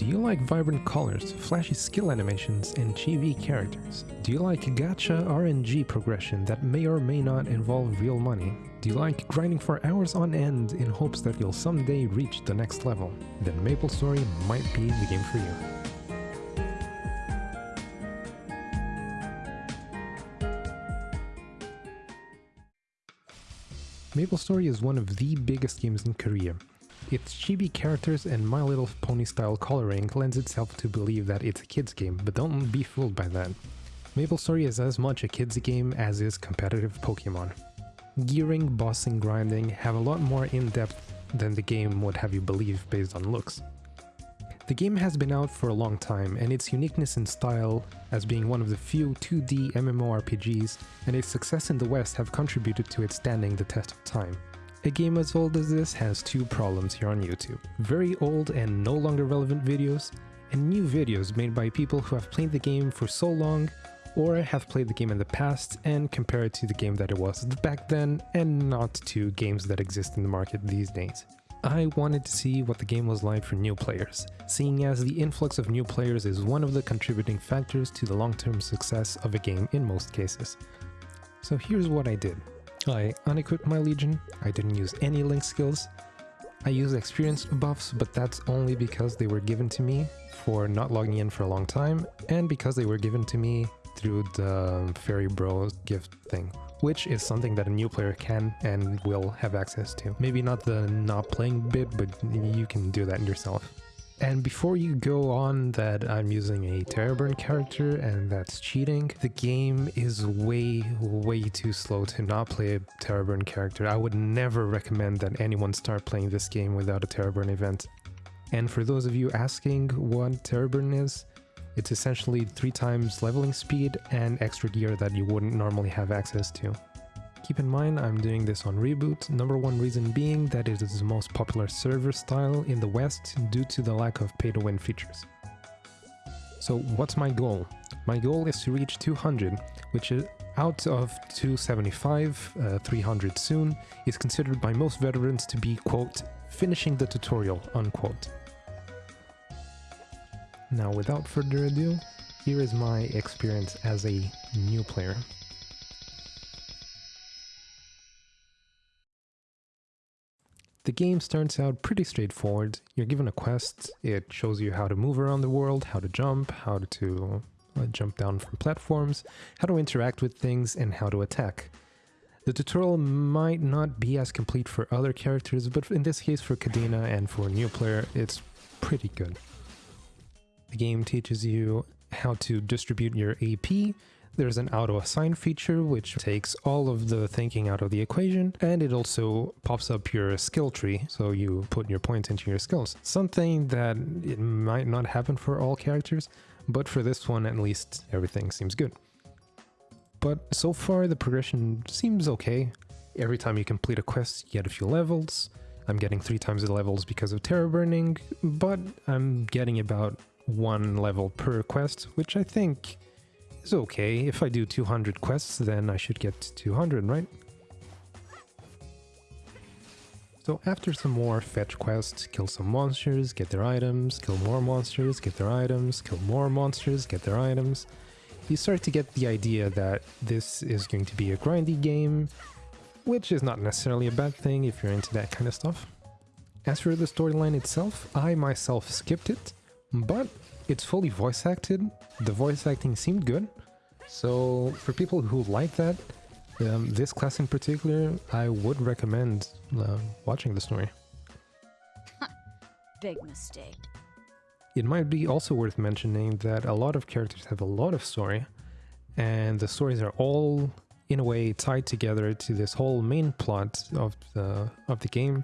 Do you like vibrant colors, flashy skill animations, and chibi characters? Do you like gacha RNG progression that may or may not involve real money? Do you like grinding for hours on end in hopes that you'll someday reach the next level? Then MapleStory might be the game for you. MapleStory is one of the biggest games in Korea. Its chibi characters and My Little Pony style coloring lends itself to believe that it's a kid's game, but don't be fooled by that. MapleStory is as much a kid's game as is competitive Pokemon. Gearing, bossing, grinding have a lot more in-depth than the game would have you believe based on looks. The game has been out for a long time, and its uniqueness in style, as being one of the few 2D MMORPGs, and its success in the West have contributed to it standing the test of time. A game as old as this has two problems here on YouTube. Very old and no longer relevant videos, and new videos made by people who have played the game for so long or have played the game in the past and compare it to the game that it was back then and not to games that exist in the market these days. I wanted to see what the game was like for new players, seeing as the influx of new players is one of the contributing factors to the long-term success of a game in most cases. So here's what I did. I unequipped my Legion, I didn't use any Link skills, I used experience buffs, but that's only because they were given to me for not logging in for a long time, and because they were given to me through the Fairy Bro gift thing, which is something that a new player can and will have access to. Maybe not the not playing bit, but you can do that yourself. And before you go on that I'm using a Tera Burn character and that's cheating, the game is way, way too slow to not play a Tera Burn character. I would never recommend that anyone start playing this game without a Tera Burn event. And for those of you asking what Tera Burn is, it's essentially three times leveling speed and extra gear that you wouldn't normally have access to. Keep in mind I'm doing this on Reboot, number one reason being that it is the most popular server style in the West due to the lack of pay-to-win features. So what's my goal? My goal is to reach 200, which is out of 275, uh, 300 soon, is considered by most veterans to be, quote, finishing the tutorial, unquote. Now without further ado, here is my experience as a new player. The game starts out pretty straightforward. You're given a quest, it shows you how to move around the world, how to jump, how to uh, jump down from platforms, how to interact with things, and how to attack. The tutorial might not be as complete for other characters, but in this case for Kadena and for a new player, it's pretty good. The game teaches you how to distribute your AP, there's an auto-assign feature which takes all of the thinking out of the equation and it also pops up your skill tree so you put your points into your skills. Something that it might not happen for all characters but for this one at least everything seems good. But so far the progression seems okay. Every time you complete a quest you get a few levels. I'm getting three times the levels because of tera burning, but I'm getting about one level per quest, which I think is okay. If I do 200 quests, then I should get 200, right? So after some more fetch quests, kill some monsters, get their items, kill more monsters, get their items, kill more monsters, get their items, you start to get the idea that this is going to be a grindy game, which is not necessarily a bad thing if you're into that kind of stuff. As for the storyline itself, I myself skipped it, but it's fully voice acted. The voice acting seemed good. So for people who like that, um, this class in particular, I would recommend uh, watching the story. Big mistake. It might be also worth mentioning that a lot of characters have a lot of story, and the stories are all in a way tied together to this whole main plot of the of the game.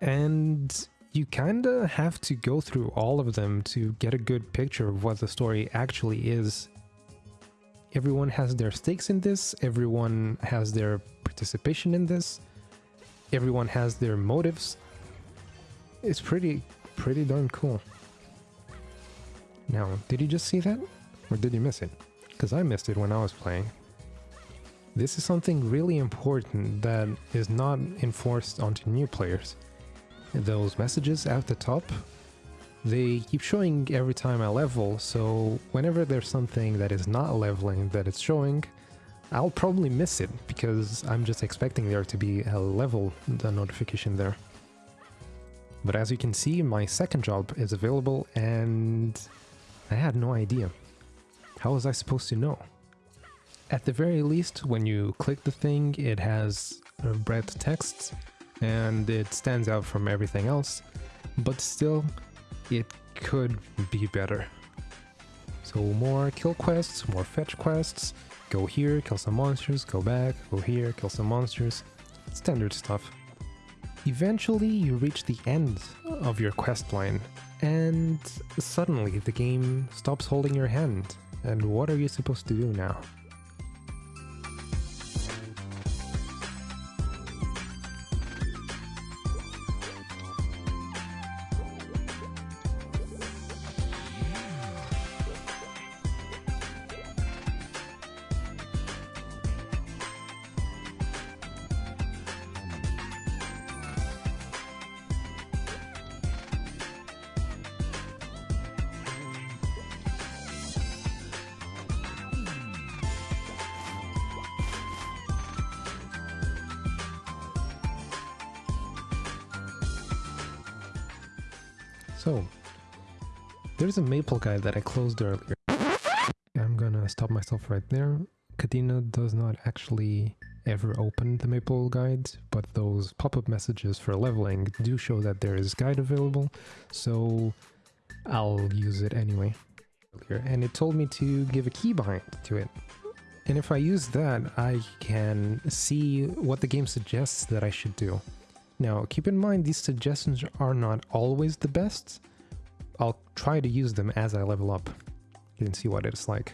And you kinda have to go through all of them to get a good picture of what the story actually is. Everyone has their stakes in this, everyone has their participation in this, everyone has their motives. It's pretty, pretty darn cool. Now, did you just see that? Or did you miss it? Because I missed it when I was playing. This is something really important that is not enforced onto new players those messages at the top They keep showing every time I level, so whenever there's something that is not leveling that it's showing, I'll probably miss it because I'm just expecting there to be a level notification there. But as you can see, my second job is available and I had no idea. How was I supposed to know? At the very least, when you click the thing, it has red text and it stands out from everything else, but still, it could be better. So more kill quests, more fetch quests, go here, kill some monsters, go back, go here, kill some monsters, standard stuff. Eventually you reach the end of your quest line, and suddenly the game stops holding your hand, and what are you supposed to do now? So, there's a maple guide that I closed earlier. I'm gonna stop myself right there. Kadena does not actually ever open the maple guide, but those pop-up messages for leveling do show that there is guide available, so I'll use it anyway. And it told me to give a keybind to it. And if I use that, I can see what the game suggests that I should do. Now, keep in mind these suggestions are not always the best. I'll try to use them as I level up. You can see what it's like.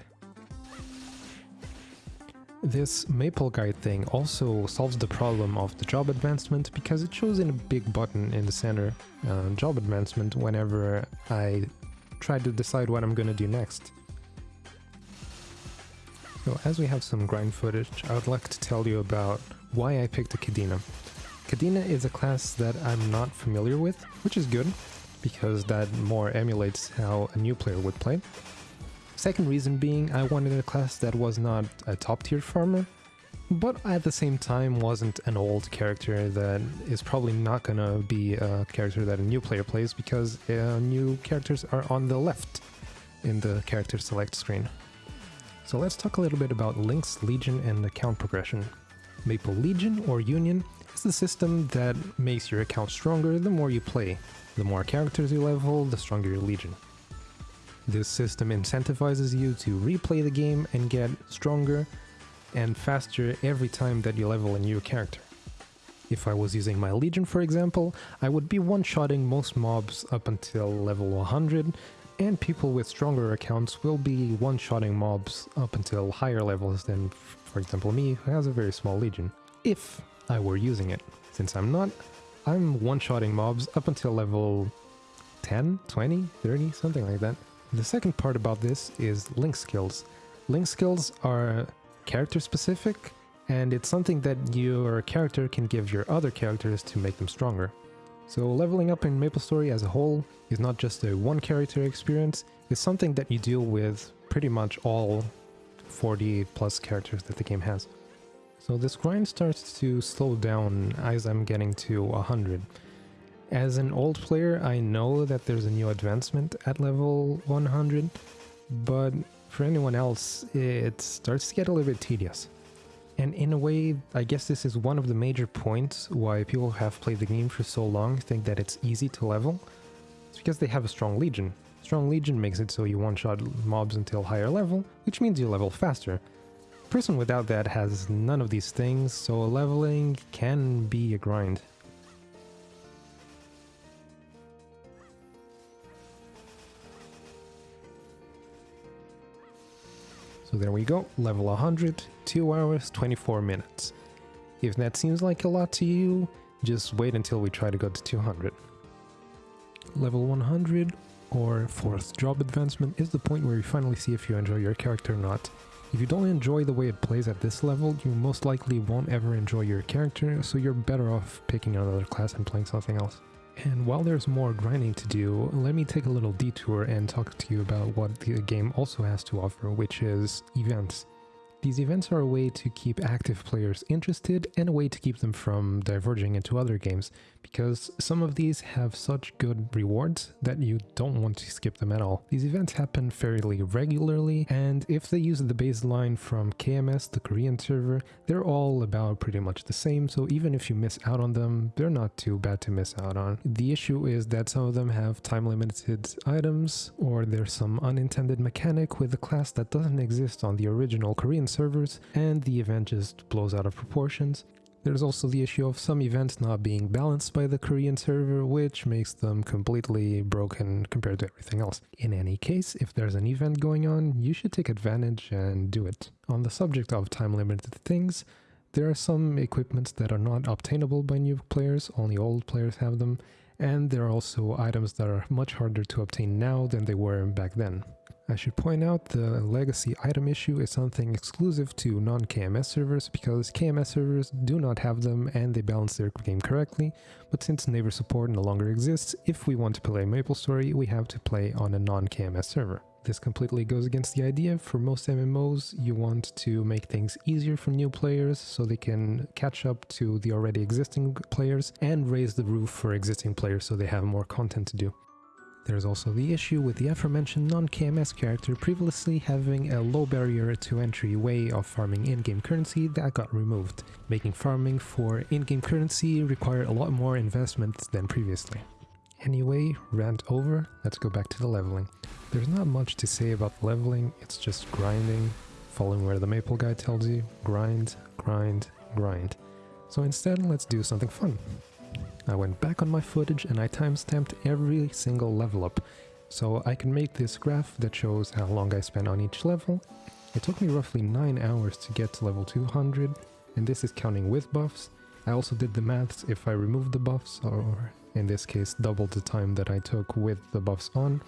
This maple guide thing also solves the problem of the job advancement because it shows in a big button in the center uh, job advancement whenever I try to decide what I'm gonna do next. So as we have some grind footage, I would like to tell you about why I picked a Kadena. Is a class that I'm not familiar with, which is good, because that more emulates how a new player would play. Second reason being, I wanted a class that was not a top tier farmer, but at the same time wasn't an old character that is probably not gonna be a character that a new player plays because uh, new characters are on the left in the character select screen. So let's talk a little bit about Link's Legion, and account progression. Maple Legion or Union is the system that makes your account stronger the more you play. The more characters you level, the stronger your Legion. This system incentivizes you to replay the game and get stronger and faster every time that you level a new character. If I was using my Legion for example, I would be one-shotting most mobs up until level 100 and people with stronger accounts will be one-shotting mobs up until higher levels than, for example, me, who has a very small legion, if I were using it. Since I'm not, I'm one-shotting mobs up until level 10, 20, 30, something like that. The second part about this is link skills. Link skills are character-specific, and it's something that your character can give your other characters to make them stronger. So leveling up in MapleStory as a whole is not just a one character experience, it's something that you deal with pretty much all 40 plus characters that the game has. So this grind starts to slow down as I'm getting to 100. As an old player, I know that there's a new advancement at level 100, but for anyone else, it starts to get a little bit tedious. And in a way, I guess this is one of the major points why people have played the game for so long think that it's easy to level. It's because they have a strong legion. Strong legion makes it so you one-shot mobs until higher level, which means you level faster. Person without that has none of these things, so leveling can be a grind. So there we go, level 100, 2 hours, 24 minutes. If that seems like a lot to you, just wait until we try to go to 200. Level 100 or 4th job advancement is the point where you finally see if you enjoy your character or not. If you don't enjoy the way it plays at this level, you most likely won't ever enjoy your character, so you're better off picking another class and playing something else. And while there's more grinding to do, let me take a little detour and talk to you about what the game also has to offer, which is events. These events are a way to keep active players interested and a way to keep them from diverging into other games, because some of these have such good rewards that you don't want to skip them at all. These events happen fairly regularly, and if they use the baseline from KMS, the Korean server, they're all about pretty much the same, so even if you miss out on them, they're not too bad to miss out on. The issue is that some of them have time-limited items, or there's some unintended mechanic with a class that doesn't exist on the original Korean servers, and the event just blows out of proportions. There's also the issue of some events not being balanced by the Korean server, which makes them completely broken compared to everything else. In any case, if there's an event going on, you should take advantage and do it. On the subject of time-limited things, there are some equipments that are not obtainable by new players, only old players have them, and there are also items that are much harder to obtain now than they were back then. I should point out the legacy item issue is something exclusive to non-KMS servers because KMS servers do not have them and they balance their game correctly, but since neighbor support no longer exists, if we want to play MapleStory, we have to play on a non-KMS server. This completely goes against the idea. For most MMOs, you want to make things easier for new players so they can catch up to the already existing players and raise the roof for existing players so they have more content to do. There's also the issue with the aforementioned non-KMS character previously having a low barrier to entry way of farming in-game currency that got removed, making farming for in-game currency require a lot more investment than previously. Anyway, rant over, let's go back to the leveling. There's not much to say about leveling, it's just grinding, following where the maple guy tells you, grind, grind, grind. So instead, let's do something fun. I went back on my footage and I timestamped every single level up, so I can make this graph that shows how long I spent on each level. It took me roughly 9 hours to get to level 200, and this is counting with buffs. I also did the maths if I removed the buffs, or in this case double the time that I took with the buffs on.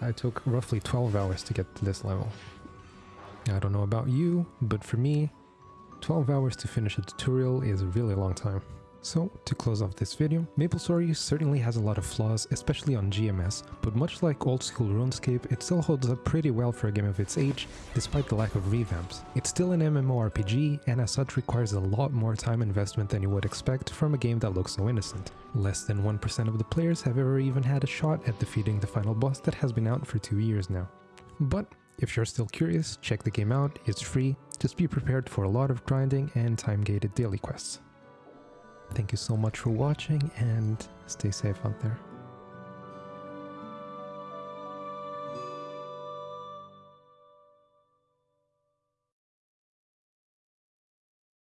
I took roughly 12 hours to get to this level. I don't know about you, but for me, 12 hours to finish a tutorial is a really long time. So, to close off this video, MapleStory certainly has a lot of flaws, especially on GMS, but much like old school RuneScape, it still holds up pretty well for a game of its age, despite the lack of revamps. It's still an MMORPG, and as such requires a lot more time investment than you would expect from a game that looks so innocent. Less than 1% of the players have ever even had a shot at defeating the final boss that has been out for two years now. But if you're still curious, check the game out, it's free, just be prepared for a lot of grinding and time-gated daily quests. Thank you so much for watching and stay safe out there.